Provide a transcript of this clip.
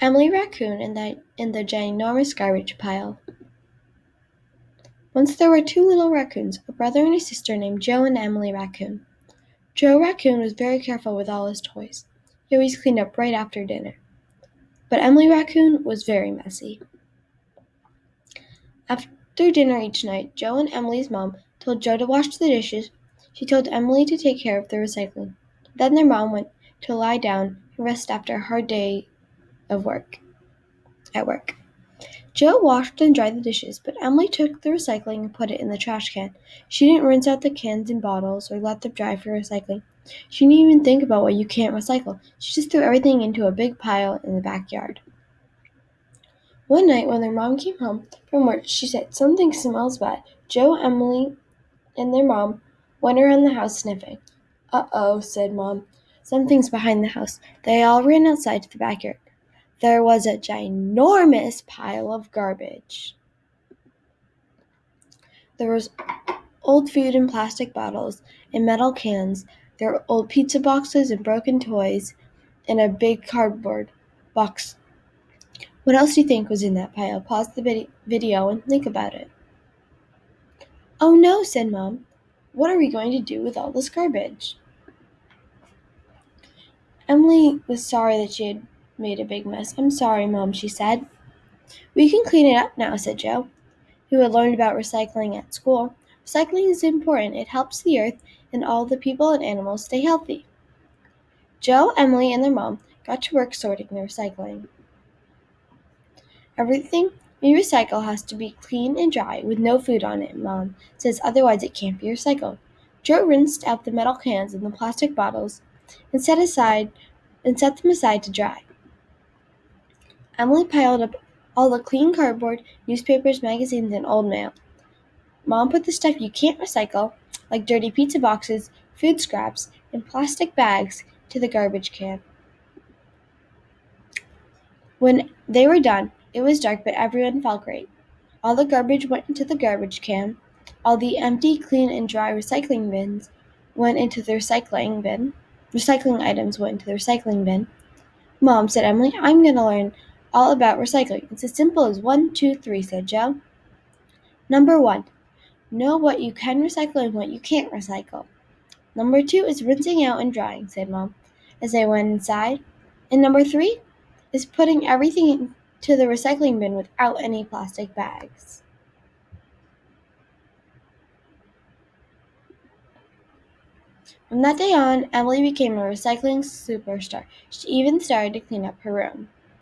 Emily Raccoon in the, in the ginormous garbage pile. Once there were two little raccoons, a brother and a sister named Joe and Emily Raccoon. Joe Raccoon was very careful with all his toys. He always cleaned up right after dinner. But Emily Raccoon was very messy. After dinner each night, Joe and Emily's mom told Joe to wash the dishes. She told Emily to take care of the recycling. Then their mom went to lie down and rest after a hard day of work at work. Joe washed and dried the dishes, but Emily took the recycling and put it in the trash can. She didn't rinse out the cans and bottles or let them dry for recycling. She didn't even think about what you can't recycle. She just threw everything into a big pile in the backyard. One night, when their mom came home from work, she said, Something smells bad. Joe, Emily, and their mom went around the house sniffing. Uh oh, said mom. Something's behind the house. They all ran outside to the backyard. There was a ginormous pile of garbage. There was old food in plastic bottles and metal cans. There were old pizza boxes and broken toys and a big cardboard box. What else do you think was in that pile? Pause the video and think about it. Oh no, said Mom. What are we going to do with all this garbage? Emily was sorry that she had made a big mess. I'm sorry, Mom, she said. We can clean it up now, said Joe, who had learned about recycling at school. Recycling is important. It helps the earth and all the people and animals stay healthy. Joe, Emily, and their mom got to work sorting the recycling. Everything we recycle has to be clean and dry with no food on it, Mom says, otherwise it can't be recycled. Joe rinsed out the metal cans and the plastic bottles and set aside and set them aside to dry. Emily piled up all the clean cardboard, newspapers, magazines, and old mail. Mom put the stuff you can't recycle, like dirty pizza boxes, food scraps, and plastic bags, to the garbage can. When they were done, it was dark, but everyone felt great. All the garbage went into the garbage can. All the empty, clean, and dry recycling bins went into the recycling bin. Recycling items went into the recycling bin. Mom, said Emily, I'm going to learn all about recycling. It's as simple as one, two, three, said Joe. Number one, know what you can recycle and what you can't recycle. Number two is rinsing out and drying, said Mom, as they went inside. And number three is putting everything into the recycling bin without any plastic bags. From that day on, Emily became a recycling superstar. She even started to clean up her room.